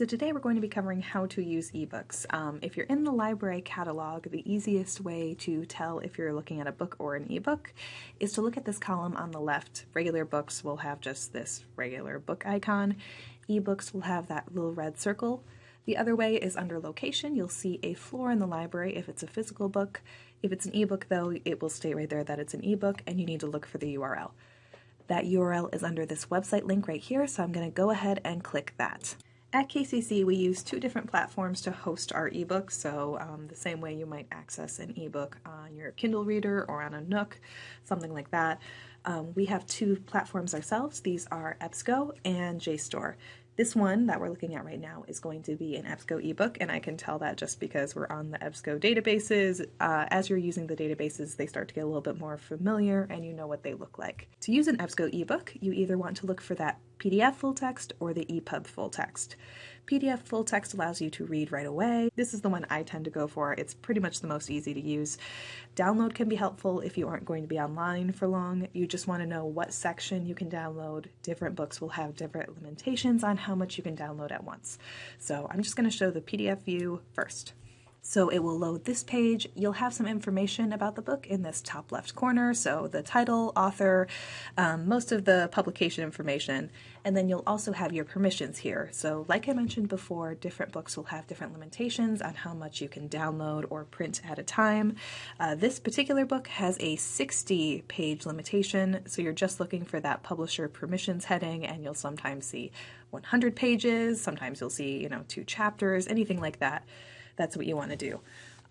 So today we're going to be covering how to use ebooks. Um, if you're in the library catalog, the easiest way to tell if you're looking at a book or an ebook is to look at this column on the left. Regular books will have just this regular book icon. Ebooks will have that little red circle. The other way is under location. You'll see a floor in the library if it's a physical book. If it's an ebook though, it will state right there that it's an ebook and you need to look for the URL. That URL is under this website link right here, so I'm going to go ahead and click that. At KCC, we use two different platforms to host our ebooks. So, um, the same way you might access an ebook on your Kindle reader or on a Nook, something like that. Um, we have two platforms ourselves. These are EBSCO and JSTOR. This one that we're looking at right now is going to be an EBSCO ebook, and I can tell that just because we're on the EBSCO databases. Uh, as you're using the databases, they start to get a little bit more familiar and you know what they look like. To use an EBSCO ebook, you either want to look for that PDF full text or the EPUB full text. PDF full text allows you to read right away. This is the one I tend to go for. It's pretty much the most easy to use. Download can be helpful if you aren't going to be online for long. You just want to know what section you can download. Different books will have different limitations on how much you can download at once. So I'm just going to show the PDF view first. So it will load this page. You'll have some information about the book in this top left corner. So the title, author, um, most of the publication information, and then you'll also have your permissions here. So like I mentioned before, different books will have different limitations on how much you can download or print at a time. Uh, this particular book has a 60 page limitation. So you're just looking for that publisher permissions heading and you'll sometimes see 100 pages. Sometimes you'll see, you know, two chapters, anything like that that's what you want to do.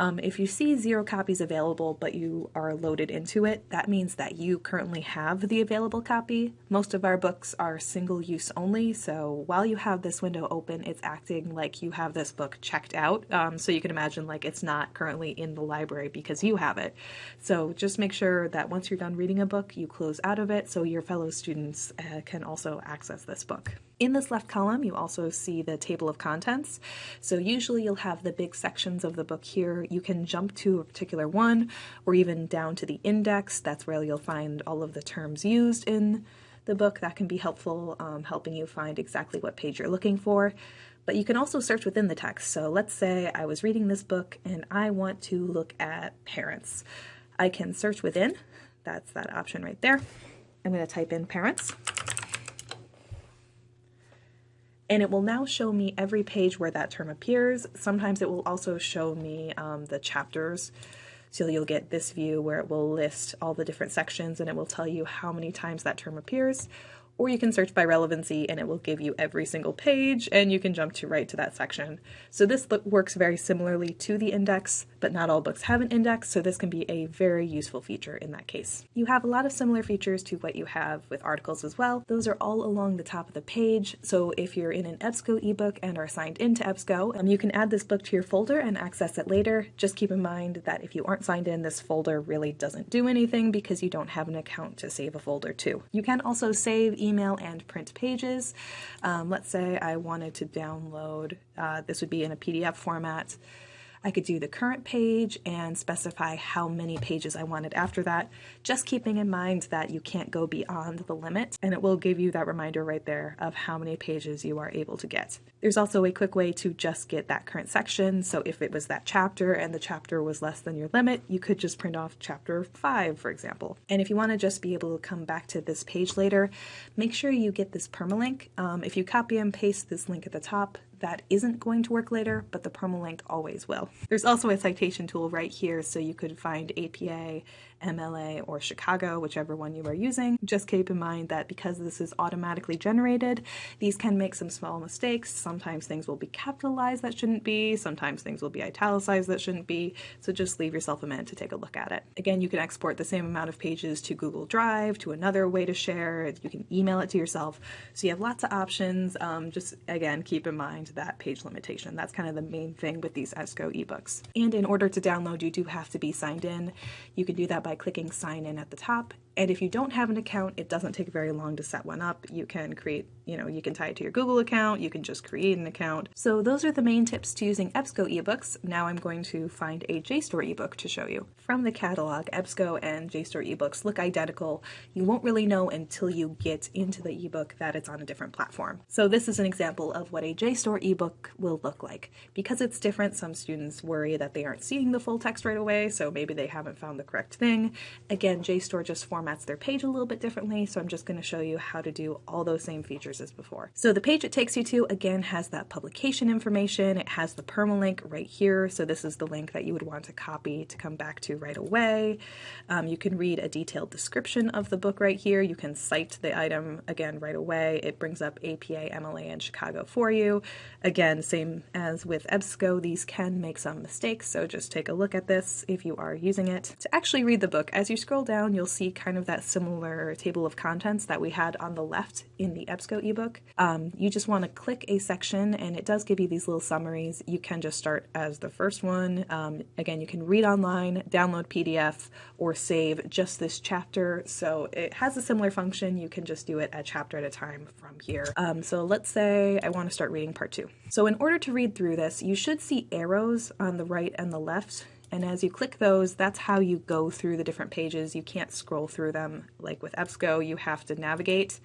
Um, if you see zero copies available but you are loaded into it, that means that you currently have the available copy. Most of our books are single use only, so while you have this window open, it's acting like you have this book checked out. Um, so you can imagine like it's not currently in the library because you have it. So just make sure that once you're done reading a book, you close out of it so your fellow students uh, can also access this book. In this left column, you also see the table of contents. So usually you'll have the big sections of the book here. You can jump to a particular one or even down to the index. That's where you'll find all of the terms used in the book. That can be helpful, um, helping you find exactly what page you're looking for. But you can also search within the text. So let's say I was reading this book and I want to look at parents. I can search within. That's that option right there. I'm going to type in parents and it will now show me every page where that term appears. Sometimes it will also show me um, the chapters. So you'll get this view where it will list all the different sections and it will tell you how many times that term appears or you can search by relevancy and it will give you every single page and you can jump to right to that section. So this works very similarly to the index, but not all books have an index, so this can be a very useful feature in that case. You have a lot of similar features to what you have with articles as well. Those are all along the top of the page, so if you're in an EBSCO ebook and are signed into EBSCO, um, you can add this book to your folder and access it later. Just keep in mind that if you aren't signed in, this folder really doesn't do anything because you don't have an account to save a folder to. You can also save email and print pages. Um, let's say I wanted to download, uh, this would be in a PDF format. I could do the current page and specify how many pages I wanted after that, just keeping in mind that you can't go beyond the limit, and it will give you that reminder right there of how many pages you are able to get. There's also a quick way to just get that current section, so if it was that chapter and the chapter was less than your limit, you could just print off chapter 5, for example. And if you want to just be able to come back to this page later, make sure you get this permalink. Um, if you copy and paste this link at the top, that isn't going to work later, but the permalink always will. There's also a citation tool right here so you could find APA, MLA, or Chicago, whichever one you are using. Just keep in mind that because this is automatically generated, these can make some small mistakes. Sometimes things will be capitalized that shouldn't be, sometimes things will be italicized that shouldn't be, so just leave yourself a minute to take a look at it. Again, you can export the same amount of pages to Google Drive, to another way to share, you can email it to yourself, so you have lots of options. Um, just again, keep in mind that page limitation. That's kind of the main thing with these EBSCO ebooks. And in order to download, you do have to be signed in. You can do that by clicking sign in at the top And if you don't have an account, it doesn't take very long to set one up. You can create, you know, you can tie it to your Google account, you can just create an account. So those are the main tips to using EBSCO ebooks. Now I'm going to find a JSTOR ebook to show you. From the catalog, EBSCO and JSTOR ebooks look identical. You won't really know until you get into the ebook that it's on a different platform. So this is an example of what a JSTOR ebook will look like. Because it's different, some students worry that they aren't seeing the full text right away, so maybe they haven't found the correct thing. Again, JSTOR just formats formats their page a little bit differently, so I'm just going to show you how to do all those same features as before. So the page it takes you to, again, has that publication information. It has the permalink right here, so this is the link that you would want to copy to come back to right away. Um, you can read a detailed description of the book right here. You can cite the item, again, right away. It brings up APA, MLA, and Chicago for you. Again, same as with EBSCO, these can make some mistakes, so just take a look at this if you are using it. To actually read the book, as you scroll down, you'll see kind of that similar table of contents that we had on the left in the EBSCO ebook. Um, you just want to click a section and it does give you these little summaries. You can just start as the first one. Um, again, you can read online, download PDF, or save just this chapter. So it has a similar function. You can just do it a chapter at a time from here. Um, so let's say I want to start reading part two. So in order to read through this, you should see arrows on the right and the left and as you click those, that's how you go through the different pages. You can't scroll through them like with EBSCO, you have to navigate.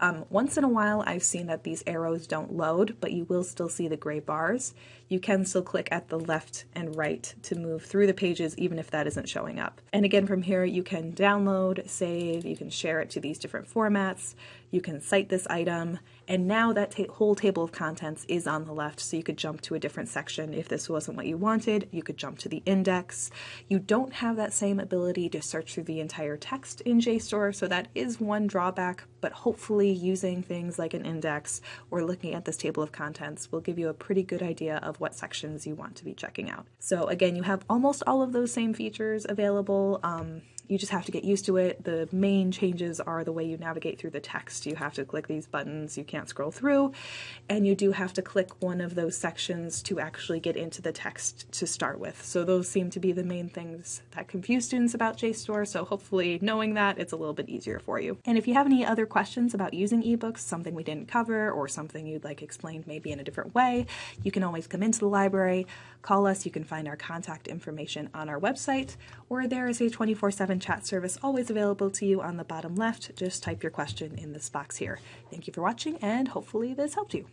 Um, once in a while, I've seen that these arrows don't load, but you will still see the gray bars. You can still click at the left and right to move through the pages, even if that isn't showing up. And again, from here, you can download, save, you can share it to these different formats, you can cite this item, and now that ta whole table of contents is on the left, so you could jump to a different section. If this wasn't what you wanted, you could jump to the index. You don't have that same ability to search through the entire text in JSTOR, so that is one drawback, but hopefully using things like an index or looking at this table of contents will give you a pretty good idea of what sections you want to be checking out. So again, you have almost all of those same features available. Um, you just have to get used to it. The main changes are the way you navigate through the text. You have to click these buttons, you can't scroll through, and you do have to click one of those sections to actually get into the text to start with. So those seem to be the main things that confuse students about JSTOR, so hopefully knowing that, it's a little bit easier for you. And if you have any other questions about using ebooks, something we didn't cover, or something you'd like explained maybe in a different way, you can always come into the library, call us, you can find our contact information on our website, or there is a 24-7 chat service always available to you on the bottom left. Just type your question in this box here. Thank you for watching and hopefully this helped you.